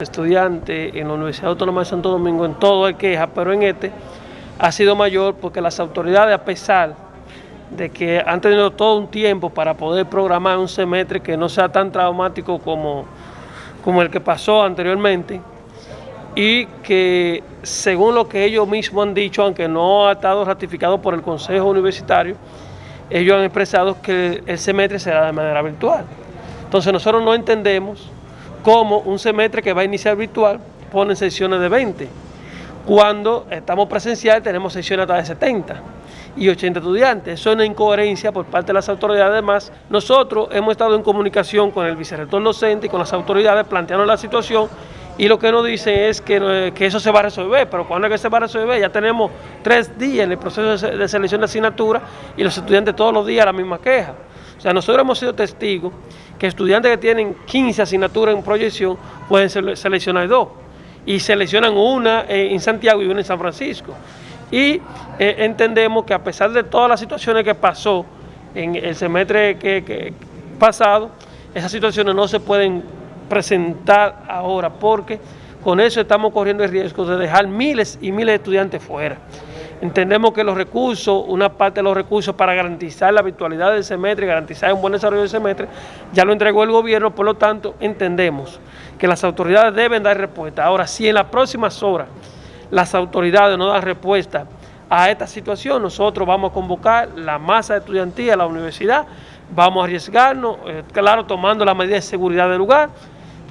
estudiantes en la Universidad Autónoma de Santo Domingo en todo hay queja, pero en este ha sido mayor porque las autoridades, a pesar de que han tenido todo un tiempo para poder programar un semestre que no sea tan traumático como, como el que pasó anteriormente, y que según lo que ellos mismos han dicho, aunque no ha estado ratificado por el Consejo Universitario, ellos han expresado que el semestre será de manera virtual. Entonces nosotros no entendemos como un semestre que va a iniciar virtual pone sesiones de 20, cuando estamos presenciales tenemos sesiones hasta de 70 y 80 estudiantes. Eso es una incoherencia por parte de las autoridades. Además, nosotros hemos estado en comunicación con el vicerrector docente y con las autoridades planteando la situación y lo que nos dicen es que, que, eso se va a resolver, pero cuando es que se va a resolver? Ya tenemos tres días en el proceso de selección de asignatura y los estudiantes todos los días la misma queja. O sea, nosotros hemos sido testigos que estudiantes que tienen 15 asignaturas en proyección pueden seleccionar dos y seleccionan una en Santiago y una en San Francisco. Y eh, entendemos que a pesar de todas las situaciones que pasó en el semestre que, pasado, esas situaciones no se pueden presentar ahora porque con eso estamos corriendo el riesgo de dejar miles y miles de estudiantes fuera. Entendemos que los recursos, una parte de los recursos para garantizar la virtualidad del semestre, garantizar un buen desarrollo del semestre, ya lo entregó el gobierno, por lo tanto entendemos que las autoridades deben dar respuesta. Ahora, si en las próximas horas las autoridades no dan respuesta a esta situación, nosotros vamos a convocar la masa estudiantil a la universidad, vamos a arriesgarnos, eh, claro, tomando las medidas de seguridad del lugar,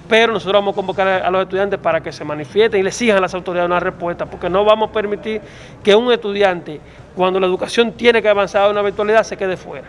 pero nosotros vamos a convocar a los estudiantes para que se manifiesten y le sigan a las autoridades una respuesta, porque no vamos a permitir que un estudiante, cuando la educación tiene que avanzar a una virtualidad, se quede fuera.